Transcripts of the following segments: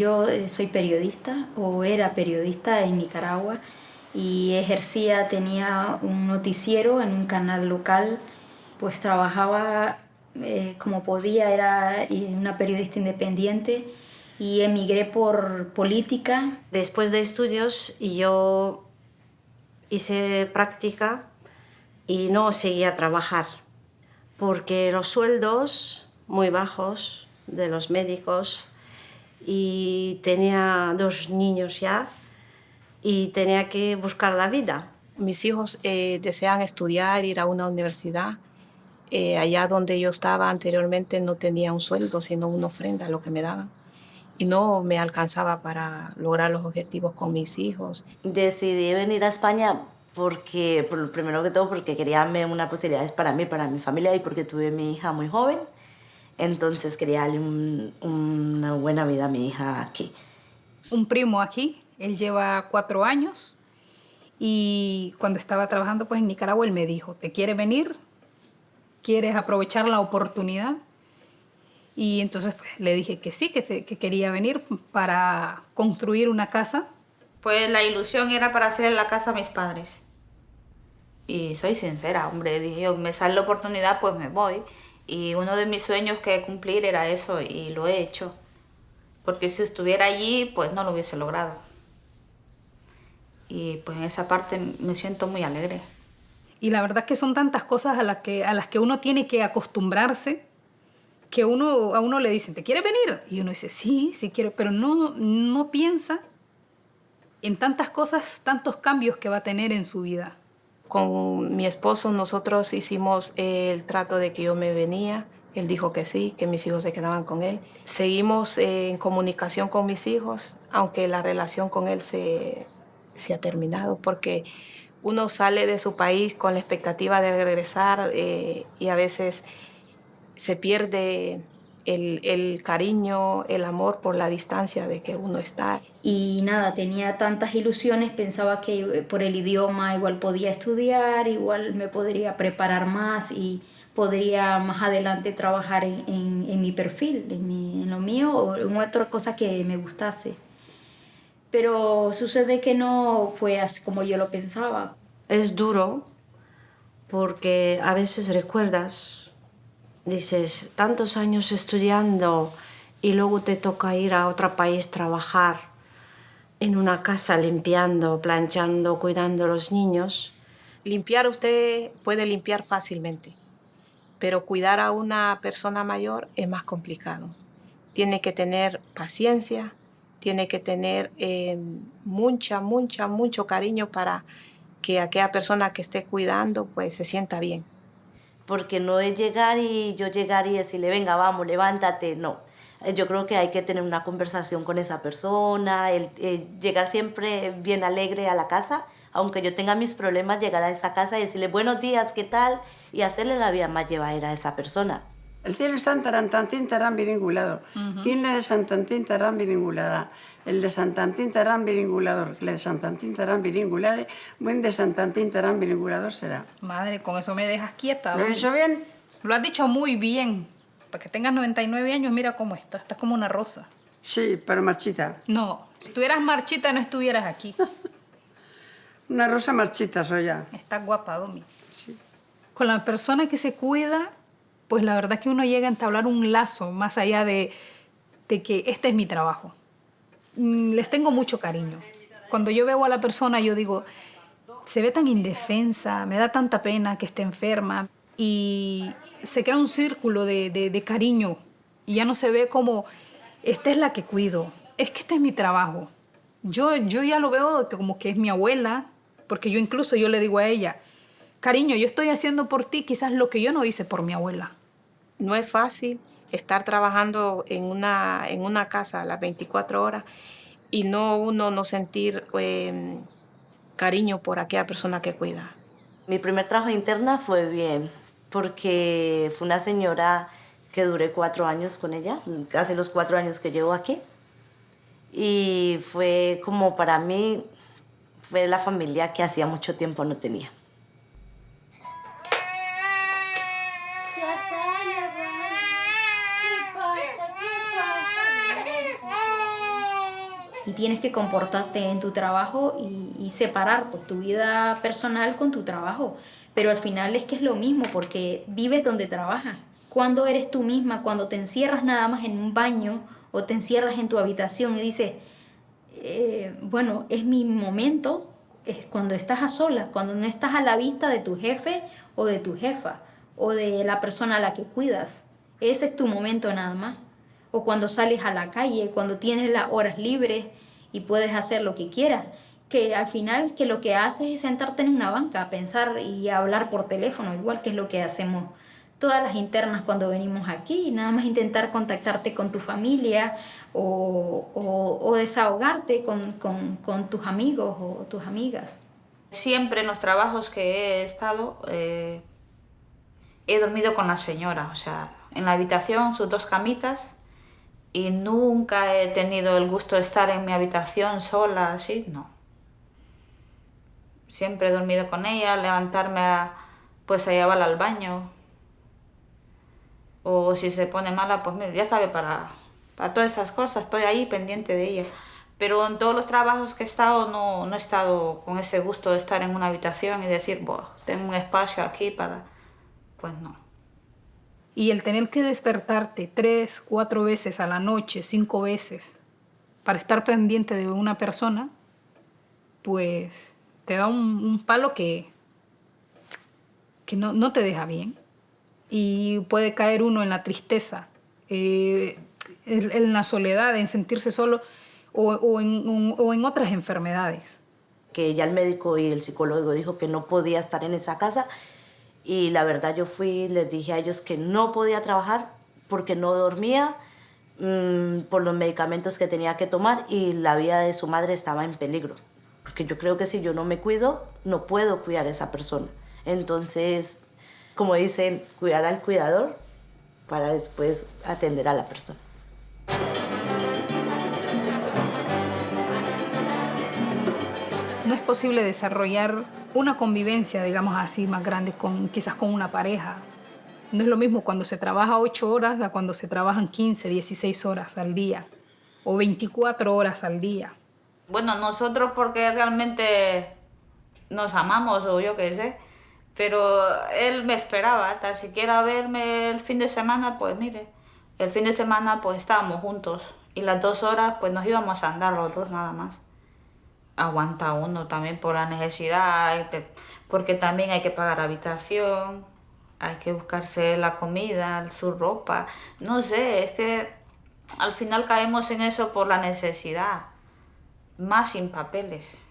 Yo eh, soy periodista o era periodista en Nicaragua y ejercía, tenía un noticiero en un canal local, pues trabajaba eh, como podía, era una periodista independiente y emigré por política. Después de estudios yo hice práctica y no seguía a trabajar porque los sueldos muy bajos de los médicos y tenía dos niños ya y tenía que buscar la vida. Mis hijos eh, desean estudiar, ir a una universidad. Eh, allá donde yo estaba anteriormente no tenía un sueldo, sino una ofrenda, lo que me daban. Y no me alcanzaba para lograr los objetivos con mis hijos. Decidí venir a España porque, por, primero que todo, porque quería unas posibilidades para mí, para mi familia y porque tuve mi hija muy joven. Entonces quería darle una buena vida a mi hija aquí. Un primo aquí, él lleva cuatro años y cuando estaba trabajando pues en Nicaragua él me dijo, ¿te quiere venir? ¿Quieres aprovechar la oportunidad? Y entonces pues, le dije que sí, que, que quería venir para construir una casa. Pues la ilusión era para hacer la casa a mis padres. Y soy sincera, hombre, dije, me sale la oportunidad, pues me voy. Y uno de mis sueños que cumplir era eso y lo he hecho. Porque si estuviera allí, pues no lo hubiese logrado. Y pues en esa parte me siento muy alegre. Y la verdad que son tantas cosas a las que, a las que uno tiene que acostumbrarse que uno, a uno le dicen, ¿te quieres venir? Y uno dice, sí, sí quiero, pero no, no piensa en tantas cosas, tantos cambios que va a tener en su vida con mi esposo nosotros hicimos el trato de que yo me venía. Él dijo que sí, que mis hijos se quedaban con él. Seguimos en comunicación con mis hijos, aunque la relación con él se, ha terminado, porque uno sale de su país con la expectativa de regresar eh, y a veces se pierde el, cariño, el amor por la distancia de que uno está. Y nada, tenía tantas ilusiones, pensaba que por el idioma igual podía estudiar, igual me podría preparar más y podría más adelante trabajar en, mi perfil, en, lo mío o en otra cosa que me gustase. Pero sucede que no fue así como yo lo pensaba. Es duro porque a veces recuerdas dices, tantos años estudiando y luego te toca ir a otro país trabajar en una casa limpiando, planchando, cuidando a los niños. Limpiar usted puede limpiar fácilmente, pero cuidar a una persona mayor es más complicado. Tiene que tener paciencia, tiene que tener eh, mucha, mucha, mucho cariño para que aquella persona que esté cuidando pues se sienta bien porque no es llegar y yo llegar y decirle, venga, vamos, levántate, no. Eh, yo creo que hay que tener una conversación con esa persona, el, eh, llegar siempre bien alegre a la casa, aunque yo tenga mis problemas, llegar a esa casa y decirle, buenos días, ¿qué tal? Y hacerle la vida más llevadera a esa persona. El cielo está en tarantantín, tarán viringulado. ¿Quién le de Santantín, tarán viringulada? El de Santantín, tarán viringulador. El de Santantín, tarán viringulare. Buen de Santantín, tarán viringulador será. Madre, con eso me dejas quieta. ¿Lo he dicho bien? Lo has dicho muy bien. Para que tengas 99 años, mira cómo estás. Estás como una rosa. Sí, pero marchita. No, si estuvieras marchita no estuvieras aquí. una rosa marchita soy ya. Estás guapa, Domi. Sí. Con la persona que se cuida pues la verdad es que uno llega a entablar un lazo más allá de, que este es mi trabajo. Mm, les tengo mucho cariño. Cuando yo veo a la persona, yo digo, se ve tan indefensa, me da tanta pena que esté enferma y se crea un círculo de, cariño y ya no se ve como, esta es la que cuido, es que este es mi trabajo. Yo, yo ya lo veo como que es mi abuela, porque yo incluso yo le digo a ella, cariño, yo estoy haciendo por ti quizás lo que yo no hice por mi abuela. No es fácil estar trabajando en una, en una casa a las 24 horas y no uno no sentir em, cariño por aquella persona que cuida. Mi primer trabajo interna fue bien, porque fue una señora que duré cuatro años con ella, casi los cuatro años que llevo aquí. Y fue como para mí, fue la familia que hacía mucho tiempo no tenía. Y tienes que comportarte en tu trabajo y, separar pues tu vida personal con tu trabajo. Pero al final es que es lo mismo porque vives donde trabajas. Cuando eres tú misma, cuando te encierras nada más en un baño o te encierras en tu habitación y dices, eh, bueno, es mi momento, es cuando estás a solas, cuando no estás a la vista de tu jefe o de tu jefa o de la persona a la que cuidas. Ese es tu momento nada más. O cuando sales a la calle, cuando tienes las horas libres y puedes hacer lo que quieras. Que al final que lo que haces es sentarte en una banca, pensar y hablar por teléfono, igual que es lo que hacemos todas las internas cuando venimos aquí, nada más intentar contactarte con tu familia o, desahogarte con, tus amigos o tus amigas. Siempre en los trabajos que he estado eh, he dormido con la señora, o sea, en la habitación, sus dos camitas, y nunca he tenido el gusto de estar en mi habitación sola, así, no. Siempre he dormido con ella, levantarme a, pues a llevarla al baño, o si se pone mala, pues mira, ya sabe, para, para todas esas cosas, estoy ahí pendiente de ella. Pero en todos los trabajos que he estado no, no he estado con ese gusto de estar en una habitación y decir, tengo un espacio aquí para... Pues no. Y el tener que despertarte tres, cuatro veces a la noche, cinco veces, para estar pendiente de una persona, pues te da un, palo que, que no, no te deja bien y puede caer uno en la tristeza, eh, en, la soledad, en sentirse solo o, en, o, en, otras enfermedades. Que ya el médico y el psicólogo dijo que no podía estar en esa casa y la verdad yo fui les dije a ellos que no podía trabajar porque no dormía mm, por los medicamentos que tenía que tomar y la vida de su madre estaba en peligro. Porque yo creo que si yo no me cuido, no puedo cuidar a esa persona. Entonces como dicen, cuidar al cuidador para después atender a la persona. No es posible desarrollar una convivencia, digamos así, más grande, con, quizás con una pareja. No es lo mismo cuando se trabaja 8 horas a cuando se trabajan 15, 16 horas al día o 24 horas al día. Bueno, nosotros porque realmente nos amamos o yo qué sé, pero él me esperaba, tan siquiera verme el fin de semana, pues mire, el fin de semana pues estábamos juntos y las dos horas pues nos íbamos a andar los dos nada más. Aguanta uno también por la necesidad, porque también hay que pagar habitación, hay que buscarse la comida, su ropa, no sé, es que al final caemos en eso por la necesidad, más sin papeles.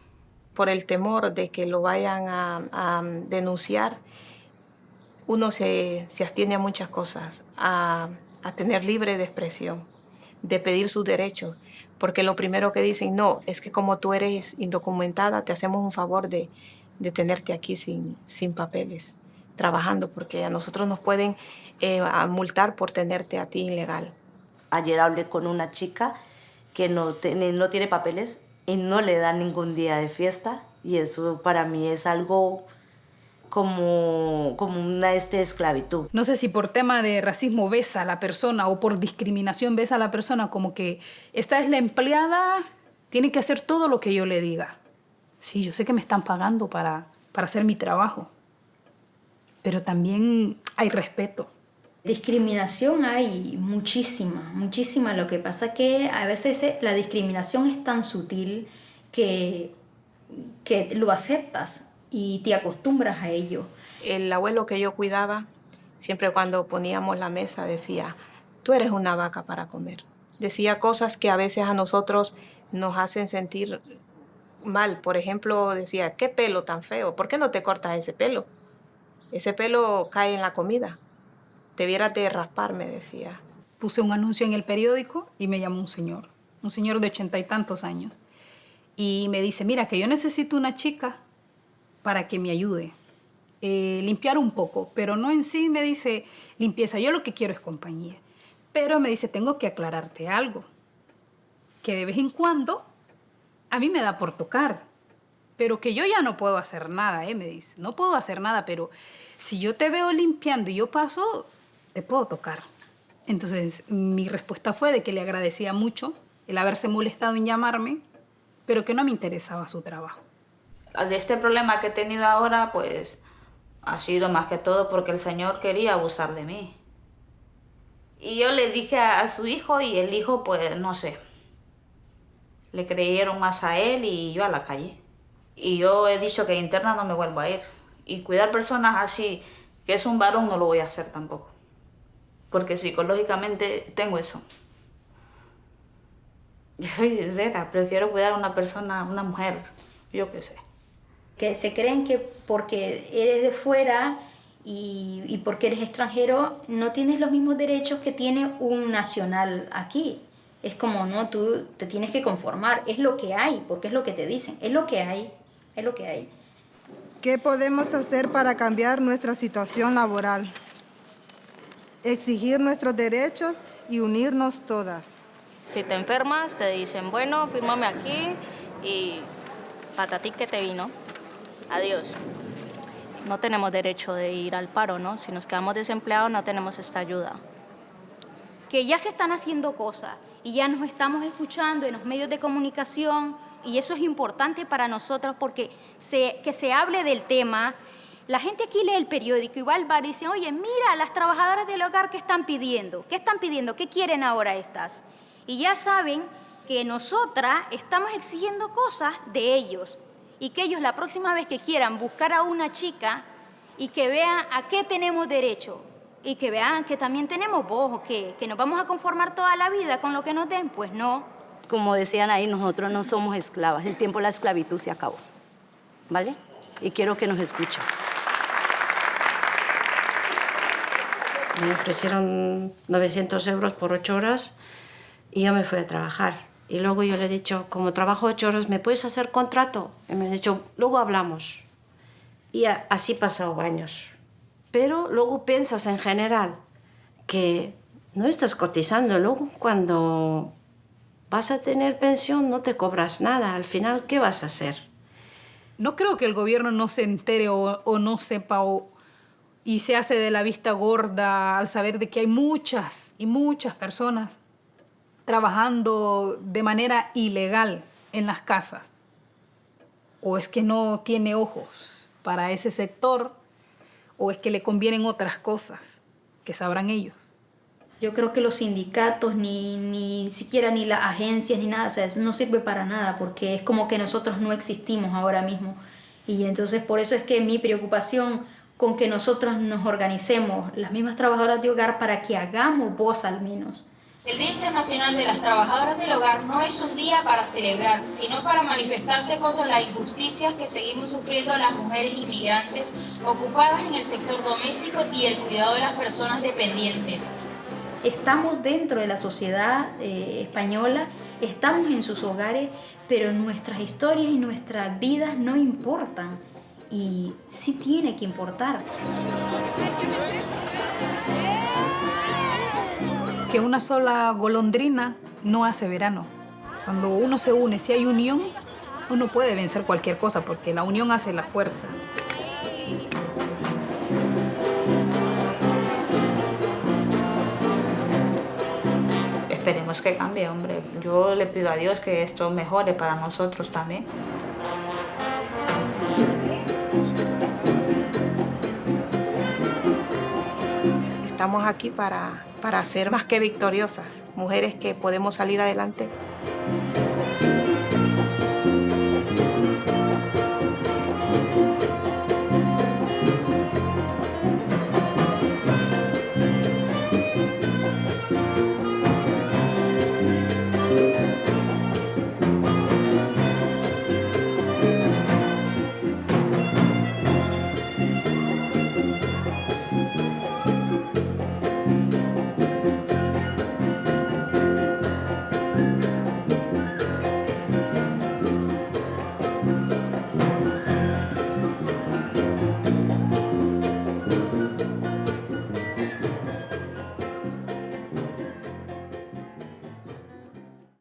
Por el temor de que lo vayan a, denunciar, uno se, se, abstiene a muchas cosas, a, tener libre de expresión, de pedir sus derechos, porque lo primero que dicen, no, es que como tú eres indocumentada, te hacemos un favor de, tenerte aquí sin, sin papeles, trabajando, porque a nosotros nos pueden eh, multar por tenerte a ti ilegal. Ayer hablé con una chica que no, no tiene papeles y no le dan ningún día de fiesta y eso para mí es algo como, como una este, esclavitud. No sé si por tema de racismo ves a la persona o por discriminación ves a la persona como que esta es la empleada, tiene que hacer todo lo que yo le diga. Sí, yo sé que me están pagando para, para hacer mi trabajo, pero también hay respeto. Discriminación hay muchísima, muchísima. Lo que pasa que a veces eh, la discriminación es tan sutil que, que lo aceptas y te acostumbras a ello. El abuelo que yo cuidaba, siempre cuando poníamos la mesa decía, tú eres una vaca para comer. Decía cosas que a veces a nosotros nos hacen sentir mal. Por ejemplo, decía, qué pelo tan feo, ¿por qué no te cortas ese pelo? Ese pelo cae en la comida viera de raspar, me decía. Puse un anuncio en el periódico y me llamó un señor, un señor de ochenta y tantos años. Y me dice, mira, que yo necesito una chica para que me ayude. Eh, limpiar un poco, pero no en sí me dice limpieza, yo lo que quiero es compañía. Pero me dice, tengo que aclararte algo, que de vez en cuando a mí me da por tocar, pero que yo ya no puedo hacer nada, ¿eh? me dice, no puedo hacer nada, pero si yo te veo limpiando y yo paso, te puedo tocar. Entonces mi respuesta fue de que le agradecía mucho el haberse molestado en llamarme pero que no me interesaba su trabajo. De este problema que he tenido ahora, pues ha sido más que todo porque el Señor quería abusar de mí. Y yo le dije a, su hijo y el hijo, pues no sé, le creyeron más a él y yo a la calle. Y yo he dicho que interna no me vuelvo a ir. Y cuidar personas así, que es un varón, no lo voy a hacer tampoco. Porque psicológicamente tengo eso. Yo soy sincera, prefiero cuidar a una persona, una mujer, yo qué sé. Que se creen que porque eres de fuera y, y, porque eres extranjero no tienes los mismos derechos que tiene un nacional aquí. Es como, no, tú te tienes que conformar, es lo que hay, porque es lo que te dicen, es lo que hay, es lo que hay. ¿Qué podemos hacer para cambiar nuestra situación laboral? Exigir nuestros derechos y unirnos todas. Si te enfermas, te dicen, bueno, fírmame aquí y patatí que te vino. Adiós. No tenemos derecho de ir al paro, ¿no? Si nos quedamos desempleados, no tenemos esta ayuda. Que ya se están haciendo cosas y ya nos estamos escuchando en los medios de comunicación y eso es importante para nosotros porque se, que se hable del tema. La gente aquí lee el periódico y va al bar y dice, oye, mira, las trabajadoras del hogar, ¿qué están pidiendo? ¿Qué están pidiendo? ¿Qué quieren ahora estas? y ya saben que nosotras estamos exigiendo cosas de ellos y que ellos la próxima vez que quieran buscar a una chica y que vean a qué tenemos derecho y que vean que también tenemos voz o que, que nos vamos a conformar toda la vida con lo que nos den, pues no. Como decían ahí, nosotros no somos esclavas, el tiempo de la esclavitud se acabó, ¿vale? Y quiero que nos escuchen. Me ofrecieron 900 euros por ocho horas y yo me fui a trabajar. Y luego yo le he dicho, como trabajo ocho horas, ¿me puedes hacer contrato? Y me ha dicho, luego hablamos. Y así pasado años. Pero luego piensas en general que no estás cotizando. Luego cuando vas a tener pensión no te cobras nada. Al final, ¿qué vas a hacer? No creo que el gobierno no se entere o, o no sepa o, y se hace de la vista gorda al saber de que hay muchas y muchas personas trabajando de manera ilegal en las casas o es que no tiene ojos para ese sector o es que le convienen otras cosas que sabrán ellos. Yo creo que los sindicatos, ni, ni siquiera ni las agencias, ni nada, o no sirve para nada porque es como que nosotros no existimos ahora mismo. Y entonces por eso es que mi preocupación con que nosotros nos organicemos, las mismas trabajadoras de hogar, para que hagamos voz al menos. El Día Internacional de las Trabajadoras del Hogar no es un día para celebrar, sino para manifestarse contra las injusticias que seguimos sufriendo las mujeres inmigrantes ocupadas en el sector doméstico y el cuidado de las personas dependientes. Estamos dentro de la sociedad eh, española, estamos en sus hogares, pero nuestras historias y nuestras vidas no importan. Y sí tiene que importar. Una sola golondrina no hace verano. Cuando uno se une, si hay unión, uno puede vencer cualquier cosa porque la unión hace la fuerza. Esperemos que cambie, hombre. Yo le pido a Dios que esto mejore para nosotros también. Estamos aquí para, para ser más que victoriosas, mujeres que podemos salir adelante